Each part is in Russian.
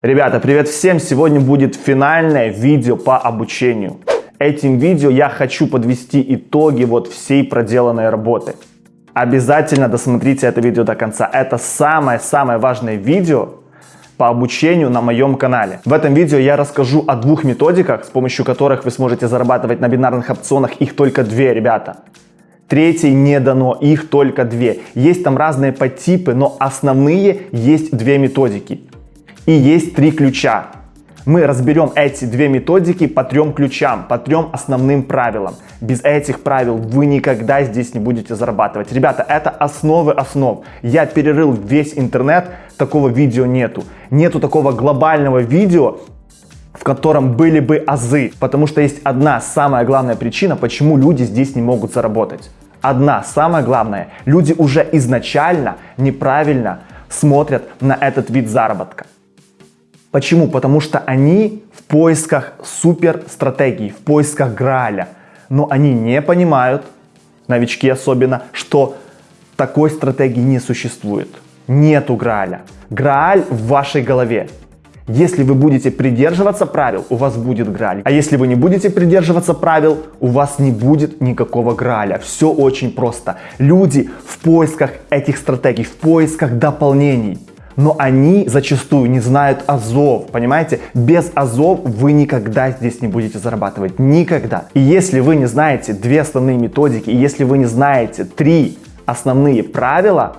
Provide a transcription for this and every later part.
Ребята, привет всем! Сегодня будет финальное видео по обучению. Этим видео я хочу подвести итоги вот всей проделанной работы. Обязательно досмотрите это видео до конца. Это самое-самое важное видео по обучению на моем канале. В этом видео я расскажу о двух методиках, с помощью которых вы сможете зарабатывать на бинарных опционах. Их только две, ребята. Третьей не дано, их только две. Есть там разные подтипы, но основные есть две методики. И есть три ключа. Мы разберем эти две методики по трем ключам, по трем основным правилам. Без этих правил вы никогда здесь не будете зарабатывать. Ребята, это основы основ. Я перерыл весь интернет, такого видео нету. Нету такого глобального видео, в котором были бы азы. Потому что есть одна самая главная причина, почему люди здесь не могут заработать. Одна самая главная. Люди уже изначально неправильно смотрят на этот вид заработка. Почему? Потому что они в поисках супер стратегии, в поисках Грааля. Но они не понимают, новички особенно, что такой стратегии не существует. Нету Грааля. Грааль в вашей голове. Если вы будете придерживаться правил, у вас будет Грааль. А если вы не будете придерживаться правил, у вас не будет никакого Грааля. Все очень просто. Люди в поисках этих стратегий, в поисках дополнений но они зачастую не знают азов, понимаете? Без азов вы никогда здесь не будете зарабатывать, никогда. И если вы не знаете две основные методики, если вы не знаете три основные правила,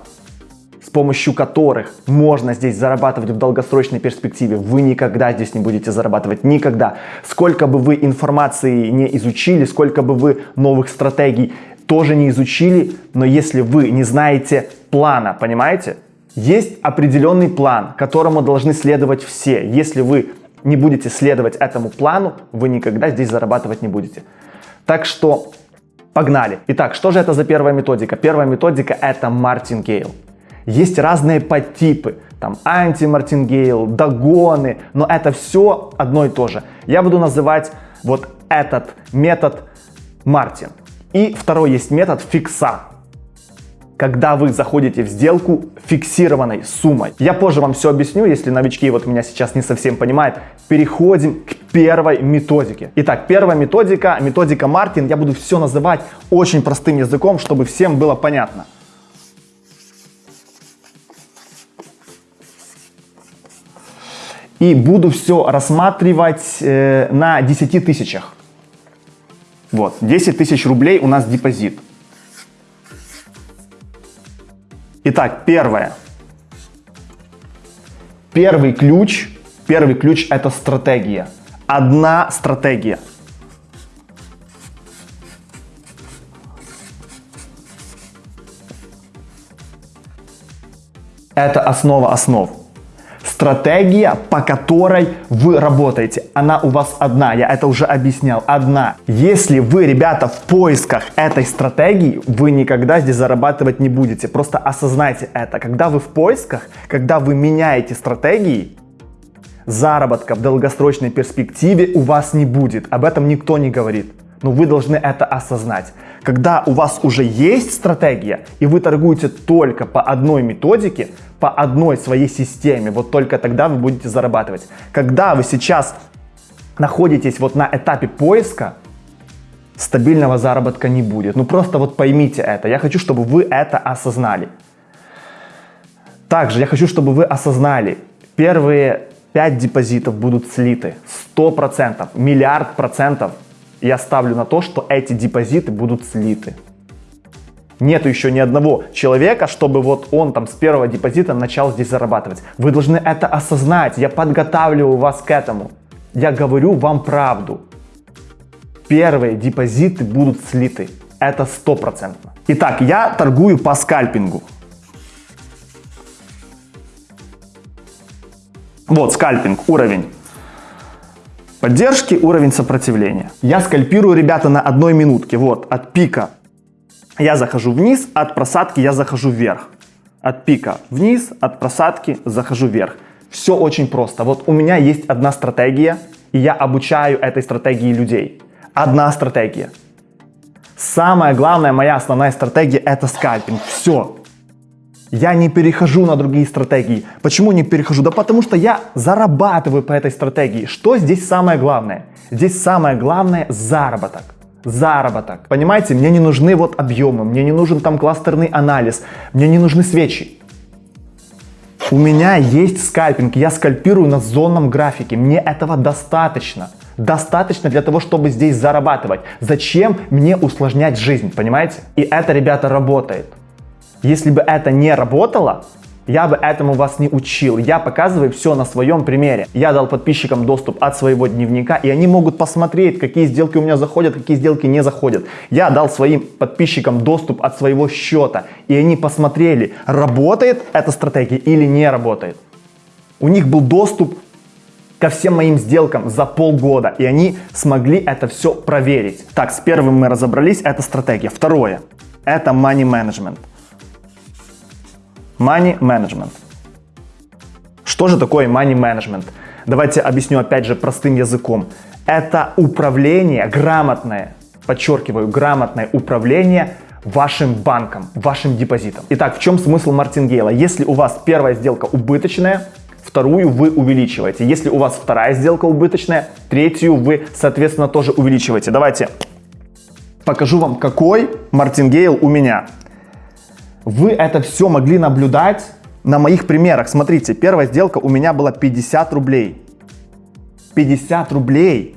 с помощью которых можно здесь зарабатывать в долгосрочной перспективе, вы никогда здесь не будете зарабатывать, никогда. Сколько бы вы информации не изучили, сколько бы вы новых стратегий тоже не изучили, но если вы не знаете плана, понимаете, есть определенный план, которому должны следовать все. Если вы не будете следовать этому плану, вы никогда здесь зарабатывать не будете. Так что погнали. Итак, что же это за первая методика? Первая методика это мартингейл. Есть разные подтипы, там анти-мартингейл, догоны, но это все одно и то же. Я буду называть вот этот метод Мартин. И второй есть метод фикса когда вы заходите в сделку фиксированной суммой. Я позже вам все объясню, если новички вот меня сейчас не совсем понимают. Переходим к первой методике. Итак, первая методика, методика Мартин. Я буду все называть очень простым языком, чтобы всем было понятно. И буду все рассматривать э, на 10 тысячах. Вот, 10 тысяч рублей у нас депозит. Итак, первое. Первый ключ, первый ключ это стратегия. Одна стратегия. Это основа основ стратегия, по которой вы работаете. Она у вас одна, я это уже объяснял, одна. Если вы, ребята, в поисках этой стратегии, вы никогда здесь зарабатывать не будете. Просто осознайте это. Когда вы в поисках, когда вы меняете стратегии, заработка в долгосрочной перспективе у вас не будет. Об этом никто не говорит. Но вы должны это осознать. Когда у вас уже есть стратегия, и вы торгуете только по одной методике, по одной своей системе, вот только тогда вы будете зарабатывать. Когда вы сейчас находитесь вот на этапе поиска, стабильного заработка не будет. Ну просто вот поймите это. Я хочу, чтобы вы это осознали. Также я хочу, чтобы вы осознали, первые 5 депозитов будут слиты. 100%, миллиард процентов я ставлю на то, что эти депозиты будут слиты. Нету еще ни одного человека, чтобы вот он там с первого депозита начал здесь зарабатывать. Вы должны это осознать. Я подготавливаю вас к этому. Я говорю вам правду. Первые депозиты будут слиты. Это стопроцентно. Итак, я торгую по скальпингу. Вот скальпинг, уровень поддержки, уровень сопротивления. Я скальпирую, ребята, на одной минутке. Вот, от пика я захожу вниз, от просадки я захожу вверх. От пика вниз, от просадки захожу вверх. Все очень просто. Вот у меня есть одна стратегия, и я обучаю этой стратегии людей. Одна стратегия. Самая главная моя основная стратегия это скальпинг. Все. Я не перехожу на другие стратегии. Почему не перехожу? Да потому что я зарабатываю по этой стратегии. Что здесь самое главное? Здесь самое главное заработок. Заработок. Понимаете, мне не нужны вот объемы, мне не нужен там кластерный анализ, мне не нужны свечи. У меня есть скальпинг, я скальпирую на зонном графике, мне этого достаточно. Достаточно для того, чтобы здесь зарабатывать. Зачем мне усложнять жизнь, понимаете? И это, ребята, работает. Если бы это не работало, я бы этому вас не учил. Я показываю все на своем примере. Я дал подписчикам доступ от своего дневника, и они могут посмотреть, какие сделки у меня заходят, какие сделки не заходят. Я дал своим подписчикам доступ от своего счета, и они посмотрели, работает эта стратегия или не работает. У них был доступ ко всем моим сделкам за полгода, и они смогли это все проверить. Так, с первым мы разобрались, это стратегия. Второе, это money management. Money management. Что же такое money management? Давайте объясню опять же простым языком. Это управление, грамотное, подчеркиваю, грамотное управление вашим банком, вашим депозитом. Итак, в чем смысл мартингейла? Если у вас первая сделка убыточная, вторую вы увеличиваете. Если у вас вторая сделка убыточная, третью вы, соответственно, тоже увеличиваете. Давайте покажу вам, какой мартингейл у меня. Вы это все могли наблюдать на моих примерах. Смотрите, первая сделка у меня была 50 рублей. 50 рублей.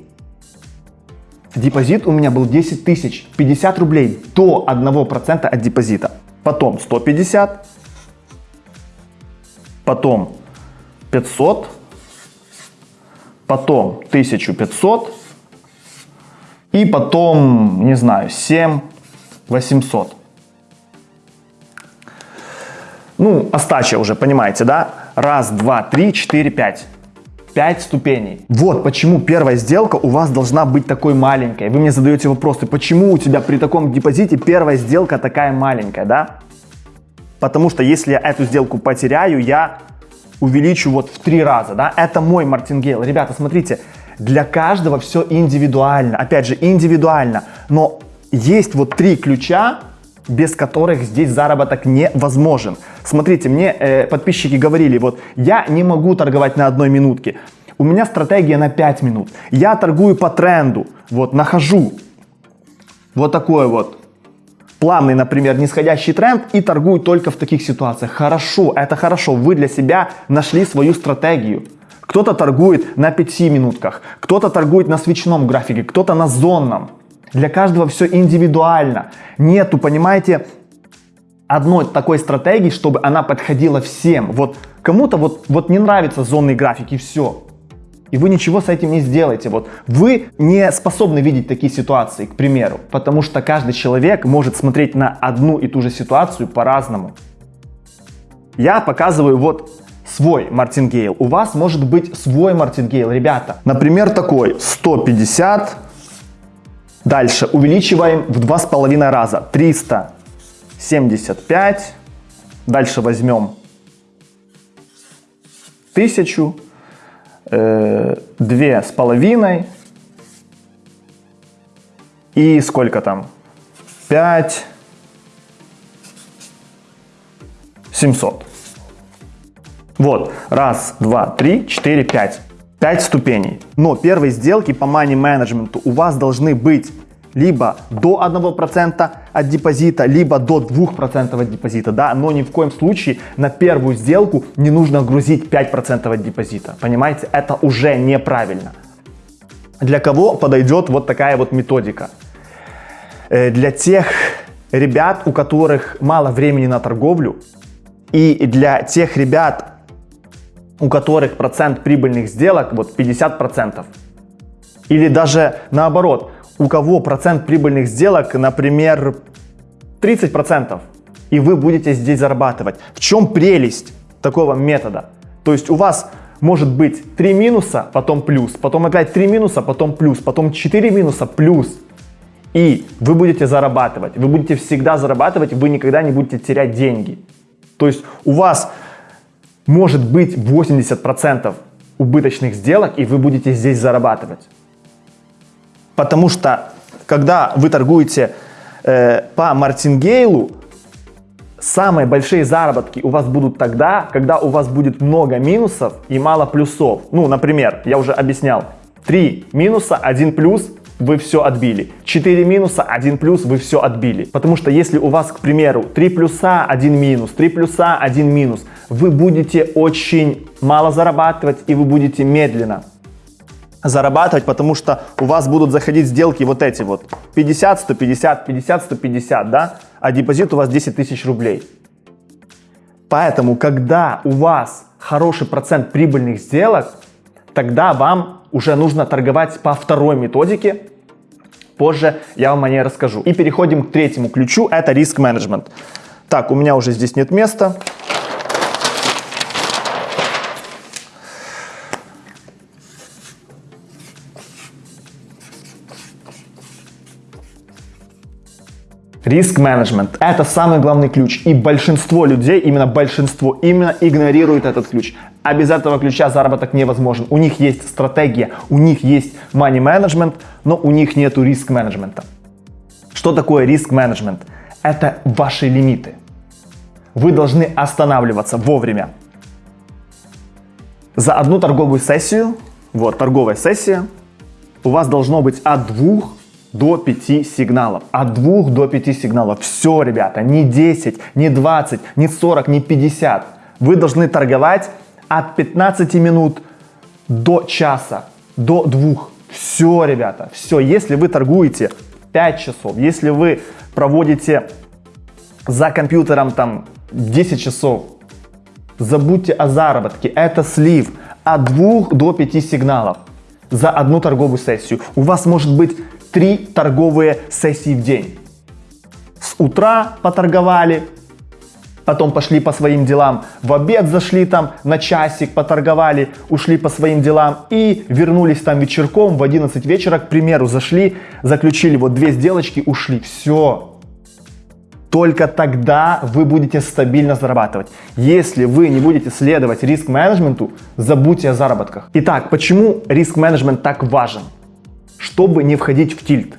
Депозит у меня был 10 тысяч. 50 рублей до 1% от депозита. Потом 150. Потом 500. Потом 1500. И потом, не знаю, 7 800. Ну, остача уже, понимаете, да? Раз, два, три, четыре, пять. Пять ступеней. Вот почему первая сделка у вас должна быть такой маленькой. Вы мне задаете вопросы, почему у тебя при таком депозите первая сделка такая маленькая, да? Потому что если я эту сделку потеряю, я увеличу вот в три раза, да? Это мой мартингейл. Ребята, смотрите, для каждого все индивидуально. Опять же, индивидуально. Но есть вот три ключа, без которых здесь заработок невозможен. Смотрите, мне э, подписчики говорили, вот я не могу торговать на одной минутке. У меня стратегия на 5 минут. Я торгую по тренду. Вот, нахожу вот такой вот плавный, например, нисходящий тренд и торгую только в таких ситуациях. Хорошо, это хорошо. Вы для себя нашли свою стратегию. Кто-то торгует на 5 минутках, кто-то торгует на свечном графике, кто-то на зонном. Для каждого все индивидуально. Нету, понимаете, одной такой стратегии, чтобы она подходила всем. Вот кому-то вот, вот не нравится зонный график и все. И вы ничего с этим не сделаете. Вот вы не способны видеть такие ситуации, к примеру, потому что каждый человек может смотреть на одну и ту же ситуацию по-разному. Я показываю вот свой мартингейл. У вас может быть свой мартингейл, ребята. Например, такой 150 Дальше увеличиваем в два с половиной раза. 375. Дальше возьмем 1000. Э, две с половиной. И сколько там? 5. 700. Вот. Раз, два, три, четыре, пять. 5 ступеней. Но первые сделки по money менеджменту у вас должны быть либо до 1% от депозита, либо до 2% от депозита, да, но ни в коем случае на первую сделку не нужно грузить 5% от депозита, понимаете, это уже неправильно. Для кого подойдет вот такая вот методика? Э, для тех ребят, у которых мало времени на торговлю, и для тех ребят, у которых процент прибыльных сделок вот 50%. Или даже наоборот, у кого процент прибыльных сделок, например, 30%, и вы будете здесь зарабатывать. В чем прелесть такого метода? То есть у вас может быть 3 минуса, потом плюс, потом опять 3 минуса, потом плюс, потом 4 минуса, плюс. И вы будете зарабатывать, вы будете всегда зарабатывать, вы никогда не будете терять деньги. То есть у вас может быть 80% убыточных сделок, и вы будете здесь зарабатывать. Потому что, когда вы торгуете э, по мартингейлу, Самые большие заработки у вас будут тогда, когда у вас будет много минусов и мало плюсов. Ну, например, я уже объяснял, 3 минуса, 1 плюс, вы все отбили. 4 минуса, 1 плюс, вы все отбили. Потому что если у вас, к примеру, 3 плюса, 1 минус, 3 плюса, 1 минус, вы будете очень мало зарабатывать и вы будете медленно зарабатывать, потому что у вас будут заходить сделки вот эти вот 50, 150, 50, 150, да, а депозит у вас 10 тысяч рублей. Поэтому, когда у вас хороший процент прибыльных сделок, тогда вам уже нужно торговать по второй методике. Позже я вам о ней расскажу. И переходим к третьему ключу, это риск менеджмент. Так, у меня уже здесь нет места. Риск менеджмент – это самый главный ключ. И большинство людей, именно большинство, именно игнорирует этот ключ. А без этого ключа заработок невозможен. У них есть стратегия, у них есть money management, но у них нету риск менеджмента. Что такое риск менеджмент? Это ваши лимиты. Вы должны останавливаться вовремя. За одну торговую сессию, вот торговая сессия, у вас должно быть от двух до 5 сигналов. От 2 до 5 сигналов. Все, ребята, не 10, не 20, не 40, не 50. Вы должны торговать от 15 минут до часа, до 2. Все, ребята, все. Если вы торгуете 5 часов, если вы проводите за компьютером там 10 часов, забудьте о заработке. Это слив от 2 до 5 сигналов за одну торговую сессию. У вас может быть три торговые сессии в день. С утра поторговали, потом пошли по своим делам, в обед зашли там на часик, поторговали, ушли по своим делам и вернулись там вечерком в 11 вечера, к примеру, зашли, заключили вот две сделочки, ушли. Все. Только тогда вы будете стабильно зарабатывать. Если вы не будете следовать риск-менеджменту, забудьте о заработках. Итак, почему риск-менеджмент так важен? Чтобы не входить в тильт.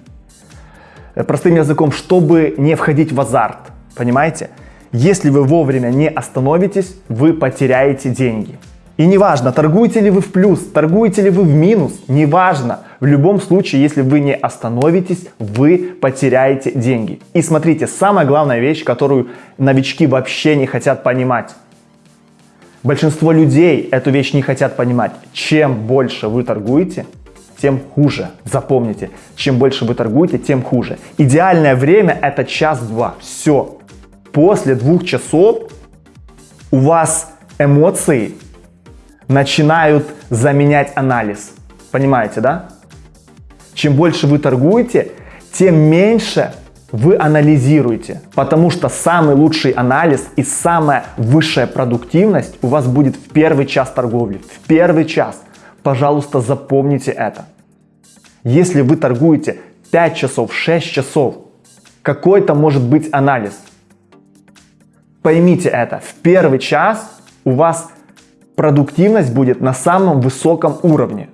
Э, простым языком, чтобы не входить в азарт. Понимаете? Если вы вовремя не остановитесь, вы потеряете деньги. И неважно, торгуете ли вы в плюс, торгуете ли вы в минус, неважно. В любом случае, если вы не остановитесь, вы потеряете деньги. И смотрите, самая главная вещь, которую новички вообще не хотят понимать. Большинство людей эту вещь не хотят понимать. Чем больше вы торгуете, тем хуже. Запомните, чем больше вы торгуете, тем хуже. Идеальное время это час-два. Все. После двух часов у вас эмоции начинают заменять анализ. Понимаете, да? Чем больше вы торгуете, тем меньше вы анализируете, потому что самый лучший анализ и самая высшая продуктивность у вас будет в первый час торговли, в первый час. Пожалуйста, запомните это. Если вы торгуете 5 часов, 6 часов, какой-то может быть анализ. Поймите это, в первый час у вас продуктивность будет на самом высоком уровне.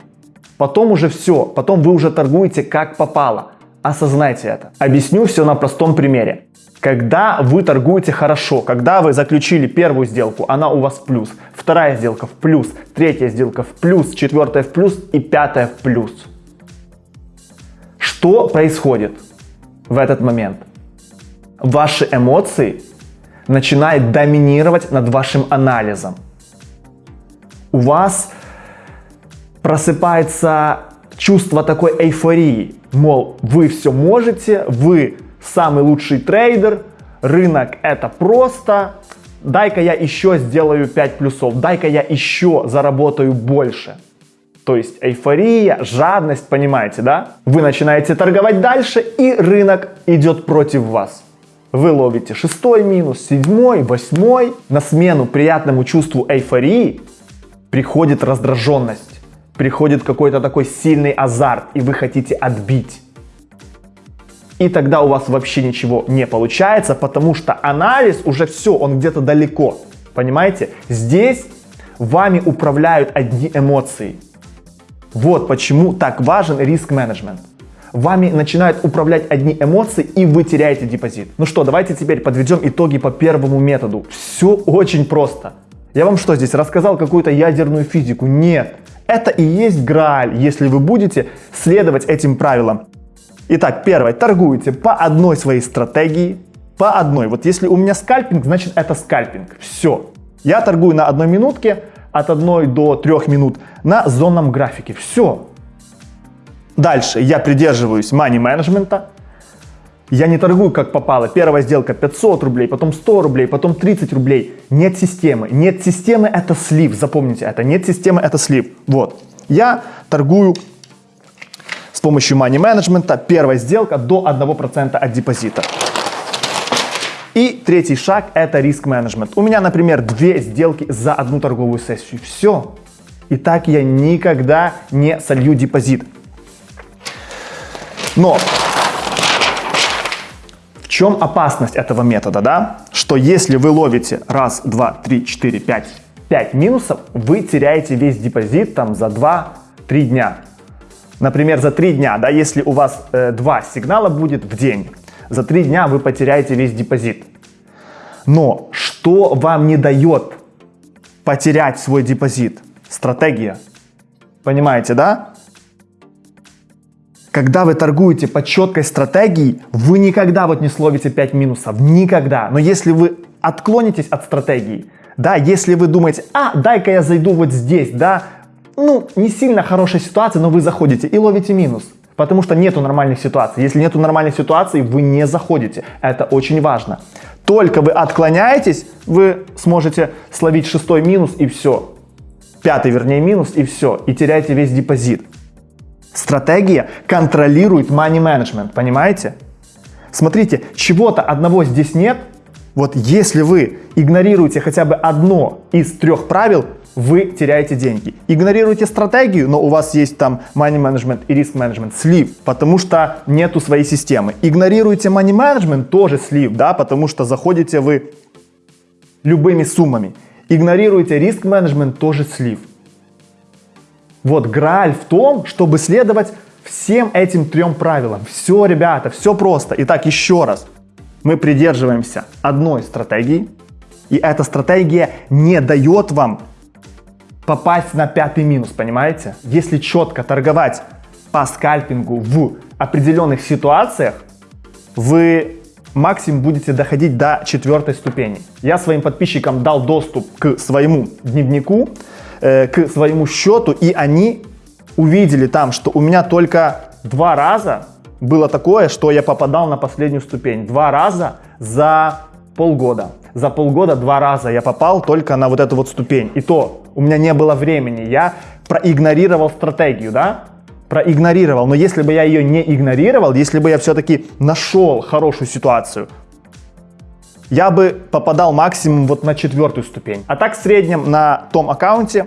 Потом уже все, потом вы уже торгуете как попало. Осознайте это. Объясню все на простом примере. Когда вы торгуете хорошо, когда вы заключили первую сделку, она у вас в плюс, вторая сделка в плюс, третья сделка в плюс, четвертая в плюс и пятая в плюс. Что происходит в этот момент? Ваши эмоции начинают доминировать над вашим анализом. У вас просыпается чувство такой эйфории, мол, вы все можете, вы самый лучший трейдер, рынок это просто, дай-ка я еще сделаю 5 плюсов, дай-ка я еще заработаю больше. То есть эйфория, жадность, понимаете, да? Вы начинаете торговать дальше, и рынок идет против вас. Вы ловите шестой минус, седьмой, восьмой. На смену приятному чувству эйфории приходит раздраженность, приходит какой-то такой сильный азарт, и вы хотите отбить и тогда у вас вообще ничего не получается, потому что анализ уже все, он где-то далеко. Понимаете? Здесь вами управляют одни эмоции. Вот почему так важен риск-менеджмент. вами начинают управлять одни эмоции, и вы теряете депозит. Ну что, давайте теперь подведем итоги по первому методу. Все очень просто. Я вам что здесь рассказал какую-то ядерную физику? Нет. Это и есть грааль, если вы будете следовать этим правилам. Итак, первое. Торгуете по одной своей стратегии, по одной. Вот если у меня скальпинг, значит это скальпинг. Все. Я торгую на одной минутке, от 1 до 3 минут на зонном графике. Все. Дальше я придерживаюсь money менеджмента. Я не торгую как попало. Первая сделка 500 рублей, потом 100 рублей, потом 30 рублей. Нет системы. Нет системы это слив. Запомните это. Нет системы это слив. Вот. Я торгую с помощью money менеджмента. Первая сделка до 1% от депозита. И третий шаг это риск менеджмент. У меня, например, две сделки за одну торговую сессию. Все. И так я никогда не солью депозит. Но в чем опасность этого метода, да? Что если вы ловите раз, два, три, четыре, пять, пять минусов, вы теряете весь депозит там за 2-3 дня. Например, за 3 дня, да, если у вас э, два сигнала будет в день, за 3 дня вы потеряете весь депозит. Но что вам не дает потерять свой депозит? Стратегия. Понимаете, да? Когда вы торгуете по четкой стратегии, вы никогда вот не словите 5 минусов. Никогда. Но если вы отклонитесь от стратегии, да, если вы думаете, а, дай-ка я зайду вот здесь, да, ну, не сильно хорошая ситуация, но вы заходите и ловите минус. Потому что нету нормальных ситуаций. Если нету нормальной ситуации, вы не заходите. Это очень важно. Только вы отклоняетесь, вы сможете словить шестой минус и все. Пятый, вернее, минус и все. И теряете весь депозит. Стратегия контролирует money management, понимаете? Смотрите, чего-то одного здесь нет. Вот если вы игнорируете хотя бы одно из трех правил, вы теряете деньги. Игнорируйте стратегию, но у вас есть там money management и risk management, слив, потому что нету своей системы. Игнорируйте money management, тоже слив, да, потому что заходите вы любыми суммами. Игнорируйте риск менеджмент, тоже слив. Вот грааль в том, чтобы следовать всем этим трем правилам. Все, ребята, все просто. Итак, еще раз. Мы придерживаемся одной стратегии, и эта стратегия не дает вам попасть на пятый минус, понимаете? Если четко торговать по скальпингу в определенных ситуациях, вы максимум будете доходить до четвертой ступени. Я своим подписчикам дал доступ к своему дневнику, э, к своему счету, и они увидели там, что у меня только два раза было такое, что я попадал на последнюю ступень. Два раза за полгода. За полгода два раза я попал только на вот эту вот ступень. И то у меня не было времени, я проигнорировал стратегию, да? Проигнорировал. Но если бы я ее не игнорировал, если бы я все-таки нашел хорошую ситуацию, я бы попадал максимум вот на четвертую ступень. А так в среднем на том аккаунте,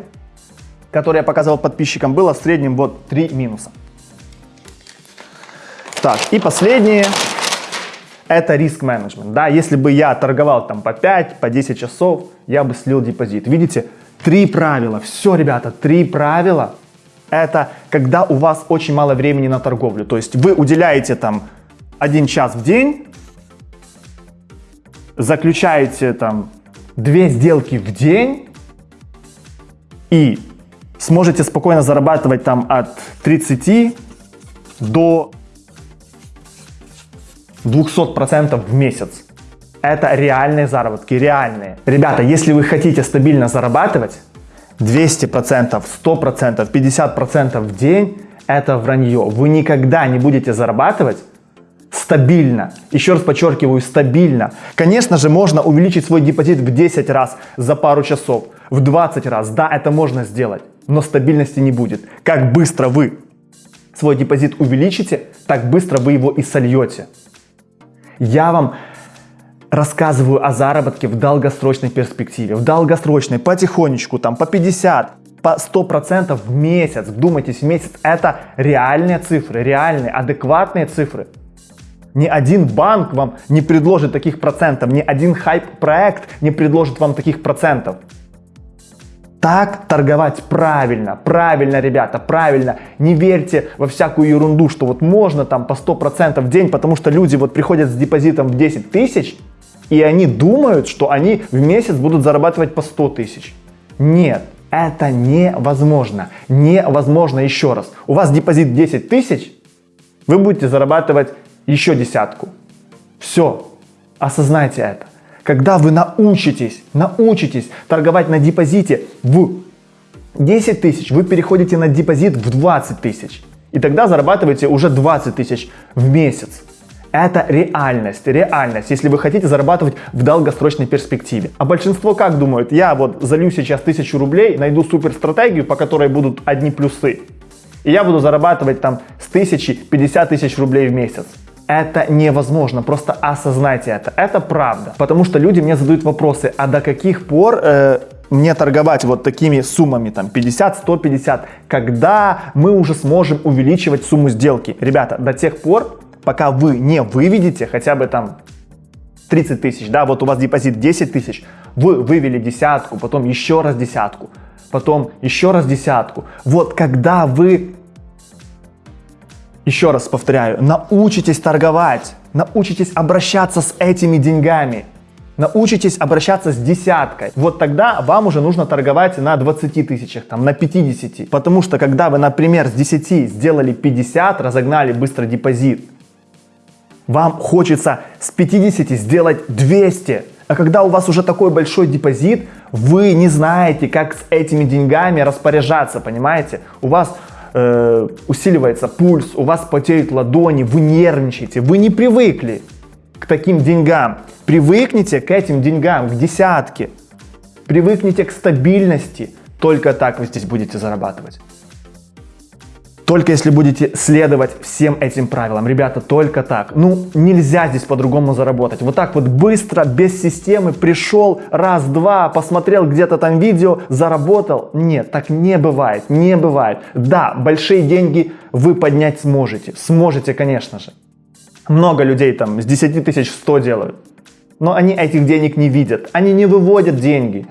который я показывал подписчикам, было в среднем вот 3 минуса. Так, и последнее, это риск менеджмент. Да, если бы я торговал там по 5, по 10 часов, я бы слил депозит. Видите, Три правила. Все, ребята, три правила. Это когда у вас очень мало времени на торговлю. То есть вы уделяете там один час в день, заключаете там две сделки в день и сможете спокойно зарабатывать там от 30 до 200% в месяц. Это реальные заработки, реальные. Ребята, если вы хотите стабильно зарабатывать, 200%, 100%, 50% в день – это вранье. Вы никогда не будете зарабатывать стабильно. Еще раз подчеркиваю, стабильно. Конечно же, можно увеличить свой депозит в 10 раз за пару часов, в 20 раз. Да, это можно сделать, но стабильности не будет. Как быстро вы свой депозит увеличите, так быстро вы его и сольете. Я вам рассказываю о заработке в долгосрочной перспективе. В долгосрочной, потихонечку, там по 50, по 100% в месяц. Вдумайтесь, в месяц это реальные цифры, реальные, адекватные цифры. Ни один банк вам не предложит таких процентов, ни один хайп-проект не предложит вам таких процентов. Так торговать правильно, правильно, ребята, правильно. Не верьте во всякую ерунду, что вот можно там по 100% в день, потому что люди вот приходят с депозитом в 10 тысяч, и они думают, что они в месяц будут зарабатывать по 100 тысяч. Нет, это невозможно. Невозможно еще раз. У вас депозит 10 тысяч, вы будете зарабатывать еще десятку. Все, осознайте это. Когда вы научитесь, научитесь торговать на депозите в 10 тысяч, вы переходите на депозит в 20 тысяч. И тогда зарабатываете уже 20 тысяч в месяц. Это реальность, реальность, если вы хотите зарабатывать в долгосрочной перспективе. А большинство как думают? Я вот залью сейчас тысячу рублей, найду супер стратегию, по которой будут одни плюсы. И я буду зарабатывать там с тысячи 50 тысяч рублей в месяц. Это невозможно, просто осознайте это. Это правда. Потому что люди мне задают вопросы, а до каких пор э, мне торговать вот такими суммами, там 50, 150, когда мы уже сможем увеличивать сумму сделки? Ребята, до тех пор, пока вы не выведете хотя бы там 30 тысяч, да, вот у вас депозит 10 тысяч, вы вывели десятку, потом еще раз десятку, потом еще раз десятку. Вот когда вы еще раз повторяю, научитесь торговать, научитесь обращаться с этими деньгами, научитесь обращаться с десяткой. Вот тогда вам уже нужно торговать на 20 тысячах, там, на 50. Потому что когда вы, например, с 10 сделали 50, разогнали быстро депозит, вам хочется с 50 сделать 200. А когда у вас уже такой большой депозит, вы не знаете, как с этими деньгами распоряжаться, понимаете? У вас э, усиливается пульс, у вас потеют ладони, вы нервничаете, вы не привыкли к таким деньгам. Привыкните к этим деньгам, к десятке. Привыкните к стабильности. Только так вы здесь будете зарабатывать. Только если будете следовать всем этим правилам. Ребята, только так. Ну, нельзя здесь по-другому заработать. Вот так вот быстро, без системы, пришел, раз-два, посмотрел где-то там видео, заработал. Нет, так не бывает, не бывает. Да, большие деньги вы поднять сможете. Сможете, конечно же. Много людей там с 10 тысяч 100 делают. Но они этих денег не видят. Они не выводят деньги.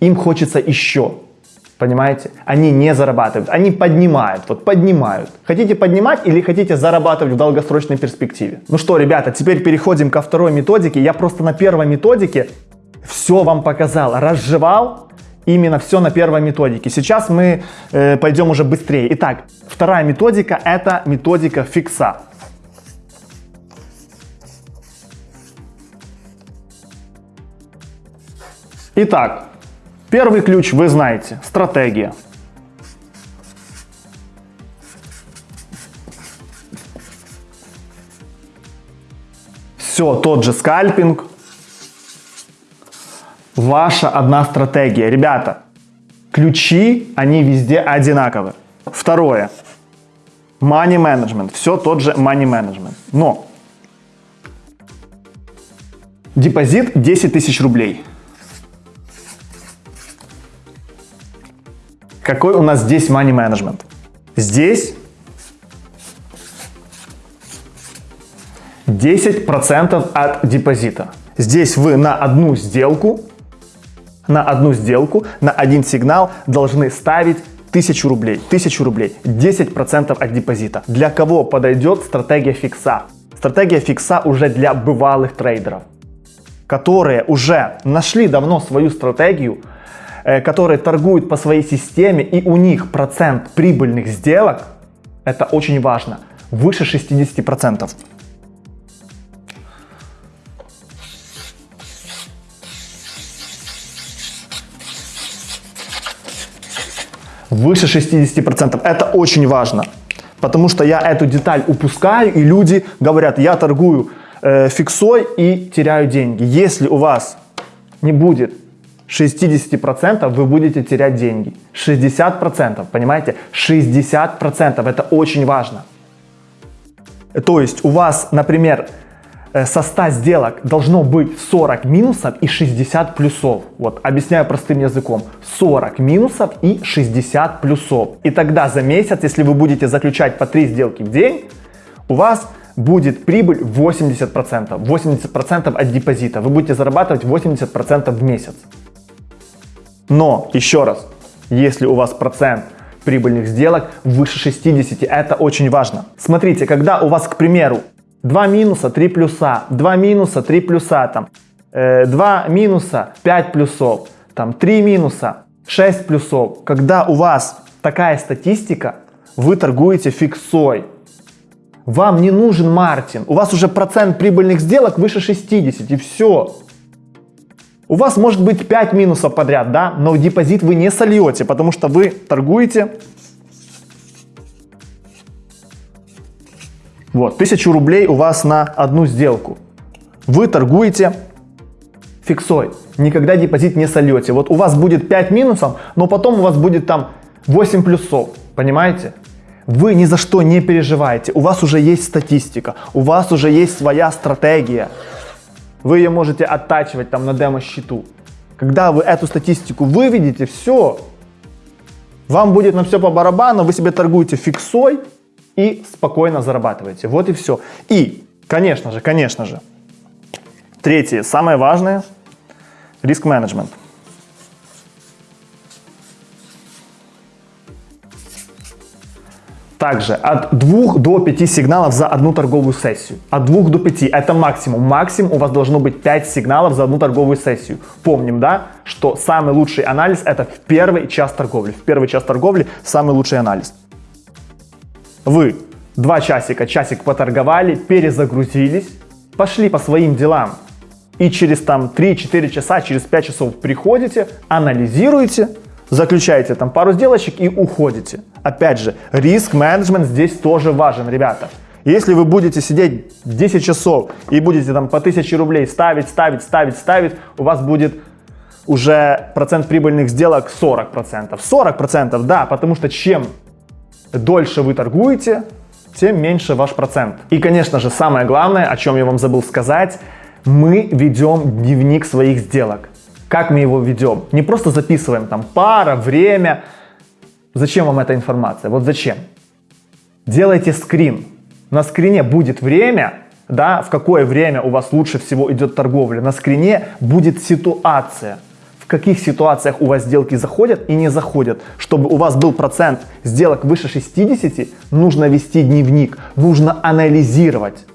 Им хочется еще. Понимаете? Они не зарабатывают, они поднимают, вот поднимают. Хотите поднимать или хотите зарабатывать в долгосрочной перспективе? Ну что, ребята, теперь переходим ко второй методике. Я просто на первой методике все вам показал, разжевал именно все на первой методике. Сейчас мы э, пойдем уже быстрее. Итак, вторая методика это методика фикса. Итак, Первый ключ вы знаете – стратегия. Все, тот же скальпинг. Ваша одна стратегия. Ребята, ключи, они везде одинаковые. Второе. Money management. Все тот же money management. Но депозит 10 тысяч рублей. Какой у нас здесь money management? Здесь 10% от депозита. Здесь вы на одну сделку, на одну сделку, на один сигнал должны ставить 1000 рублей. 1000 рублей. 10% от депозита. Для кого подойдет стратегия фикса? Стратегия фикса уже для бывалых трейдеров, которые уже нашли давно свою стратегию, которые торгуют по своей системе и у них процент прибыльных сделок, это очень важно, выше 60%. Выше 60%. Это очень важно. Потому что я эту деталь упускаю, и люди говорят, я торгую э, фиксой и теряю деньги. Если у вас не будет 60% вы будете терять деньги. 60%, понимаете? 60% это очень важно. То есть у вас, например, э, со 100 сделок должно быть 40 минусов и 60 плюсов. Вот, объясняю простым языком. 40 минусов и 60 плюсов. И тогда за месяц, если вы будете заключать по 3 сделки в день, у вас будет прибыль 80%. 80% от депозита. Вы будете зарабатывать 80% в месяц. Но, еще раз, если у вас процент прибыльных сделок выше 60, это очень важно. Смотрите, когда у вас, к примеру, 2 минуса, 3 плюса, 2 минуса, 3 плюса, там, э, 2 минуса, 5 плюсов, там, 3 минуса, 6 плюсов. Когда у вас такая статистика, вы торгуете фиксой. Вам не нужен Мартин. У вас уже процент прибыльных сделок выше 60 и все. У вас может быть 5 минусов подряд, да, но депозит вы не сольете, потому что вы торгуете Вот, 1000 рублей у вас на одну сделку. Вы торгуете фиксой. Никогда депозит не сольете. Вот у вас будет 5 минусов, но потом у вас будет там 8 плюсов. Понимаете? Вы ни за что не переживаете. У вас уже есть статистика. У вас уже есть своя стратегия. Вы ее можете оттачивать там на демо-счету. Когда вы эту статистику выведете, все. Вам будет на все по барабану, вы себе торгуете фиксой, и спокойно зарабатываете. Вот и все. И, конечно же, конечно же, третье, самое важное, риск-менеджмент. Также от 2 до 5 сигналов за одну торговую сессию. От 2 до 5 это максимум. Максимум у вас должно быть 5 сигналов за одну торговую сессию. Помним, да, что самый лучший анализ это в первый час торговли. В первый час торговли самый лучший анализ. Вы два часика, часик поторговали, перезагрузились, пошли по своим делам. И через там 3-4 часа, через 5 часов приходите, анализируете, заключаете там пару сделочек и уходите. Опять же, риск-менеджмент здесь тоже важен, ребята. Если вы будете сидеть 10 часов и будете там по 1000 рублей ставить, ставить, ставить, ставить, у вас будет уже процент прибыльных сделок 40%. 40% да, потому что чем дольше вы торгуете, тем меньше ваш процент. И, конечно же, самое главное, о чем я вам забыл сказать, мы ведем дневник своих сделок. Как мы его ведем? Не просто записываем там пара, время. Зачем вам эта информация? Вот зачем? Делайте скрин. На скрине будет время, да, в какое время у вас лучше всего идет торговля. На скрине будет ситуация – каких ситуациях у вас сделки заходят и не заходят. Чтобы у вас был процент сделок выше 60, нужно вести дневник, нужно анализировать.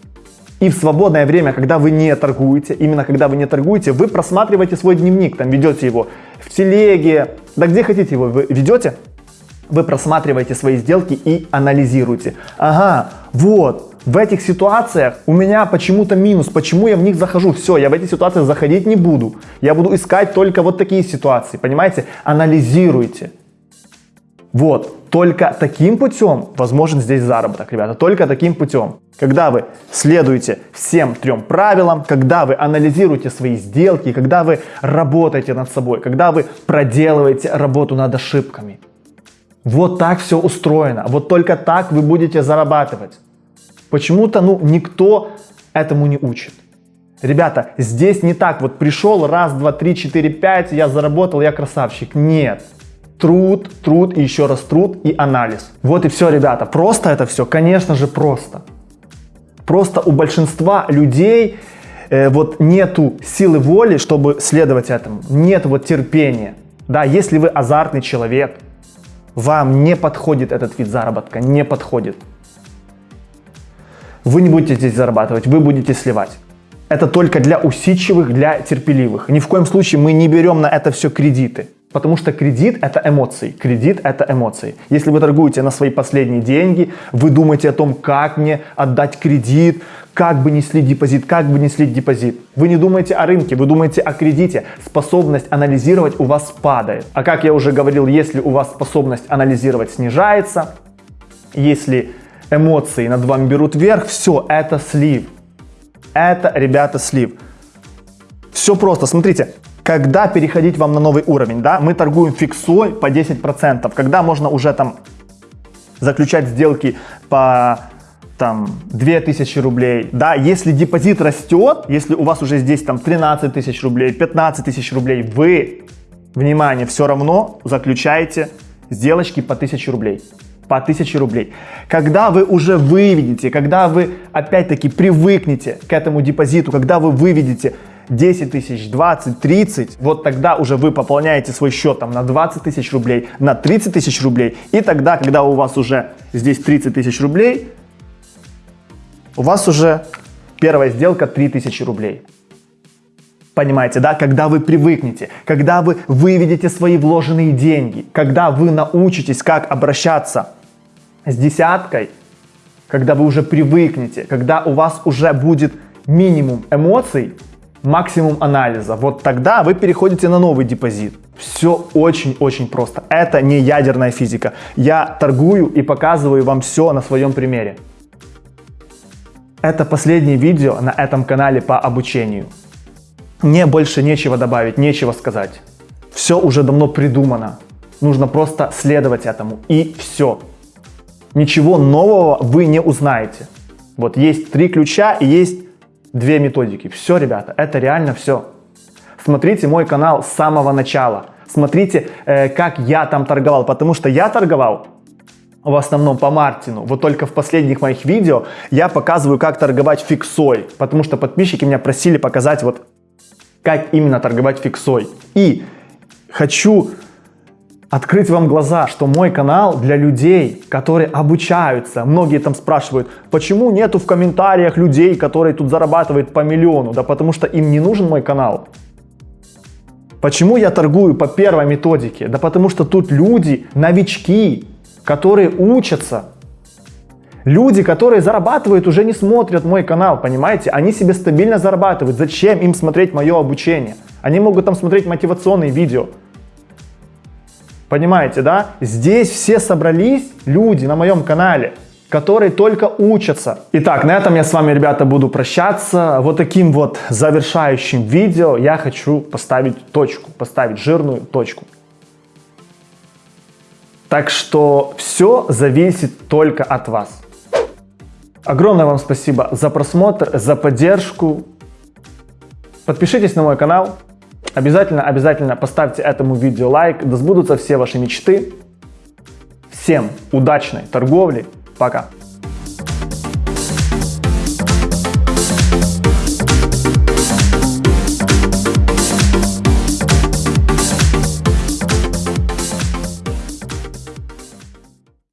И в свободное время, когда вы не торгуете, именно когда вы не торгуете, вы просматриваете свой дневник, там ведете его в телеге, да где хотите его вы ведете, вы просматриваете свои сделки и анализируете. Ага, вот, в этих ситуациях у меня почему-то минус, почему я в них захожу. Все, я в эти ситуации заходить не буду. Я буду искать только вот такие ситуации, понимаете? Анализируйте. Вот, только таким путем возможен здесь заработок, ребята, только таким путем. Когда вы следуете всем трем правилам, когда вы анализируете свои сделки, когда вы работаете над собой, когда вы проделываете работу над ошибками. Вот так все устроено, вот только так вы будете зарабатывать. Почему-то, ну, никто этому не учит. Ребята, здесь не так, вот пришел, раз, два, три, четыре, пять, я заработал, я красавчик. Нет. Труд, труд и еще раз труд и анализ. Вот и все, ребята. Просто это все, конечно же, просто. Просто у большинства людей э, вот нету силы воли, чтобы следовать этому. Нет вот терпения. Да, если вы азартный человек, вам не подходит этот вид заработка, не подходит. Вы не будете здесь зарабатывать, вы будете сливать. Это только для усидчивых, для терпеливых. Ни в коем случае мы не берем на это все кредиты. Потому что кредит это эмоции. Кредит это эмоции. Если вы торгуете на свои последние деньги, вы думаете о том, как мне отдать кредит, как бы не слить депозит, как бы не слить депозит. Вы не думаете о рынке, вы думаете о кредите. Способность анализировать у вас падает. А как я уже говорил, если у вас способность анализировать снижается, если эмоции над вами берут вверх, все, это слив. Это, ребята, слив. Все просто, смотрите, когда переходить вам на новый уровень, да, мы торгуем фиксой по 10%, когда можно уже там заключать сделки по там 2000 рублей, да, если депозит растет, если у вас уже здесь там 13 тысяч рублей, 15 тысяч рублей, вы, внимание, все равно заключаете сделочки по 1000 рублей. По 1000 рублей. Когда вы уже выведете, когда вы опять-таки привыкнете к этому депозиту, когда вы выведете 10 тысяч, 20, 30, вот тогда уже вы пополняете свой счет там на 20 тысяч рублей, на 30 тысяч рублей. И тогда, когда у вас уже здесь 30 тысяч рублей, у вас уже первая сделка 3000 рублей. Понимаете, да? Когда вы привыкнете, когда вы выведете свои вложенные деньги, когда вы научитесь, как обращаться с десяткой, когда вы уже привыкнете, когда у вас уже будет минимум эмоций, максимум анализа, вот тогда вы переходите на новый депозит. Все очень-очень просто. Это не ядерная физика. Я торгую и показываю вам все на своем примере. Это последнее видео на этом канале по обучению. Мне больше нечего добавить, нечего сказать. Все уже давно придумано. Нужно просто следовать этому. И все. Ничего нового вы не узнаете. Вот есть три ключа и есть две методики. Все, ребята, это реально все. Смотрите мой канал с самого начала. Смотрите, э, как я там торговал. Потому что я торговал в основном по Мартину. Вот только в последних моих видео я показываю, как торговать фиксой. Потому что подписчики меня просили показать вот как именно торговать фиксой. И хочу открыть вам глаза, что мой канал для людей, которые обучаются. Многие там спрашивают, почему нету в комментариях людей, которые тут зарабатывают по миллиону? Да потому что им не нужен мой канал. Почему я торгую по первой методике? Да потому что тут люди, новички, которые учатся. Люди, которые зарабатывают, уже не смотрят мой канал, понимаете? Они себе стабильно зарабатывают. Зачем им смотреть мое обучение? Они могут там смотреть мотивационные видео. Понимаете, да? Здесь все собрались люди на моем канале, которые только учатся. Итак, на этом я с вами, ребята, буду прощаться. Вот таким вот завершающим видео я хочу поставить точку, поставить жирную точку. Так что все зависит только от вас. Огромное вам спасибо за просмотр, за поддержку. Подпишитесь на мой канал. Обязательно, обязательно поставьте этому видео лайк. Да сбудутся все ваши мечты. Всем удачной торговли. Пока.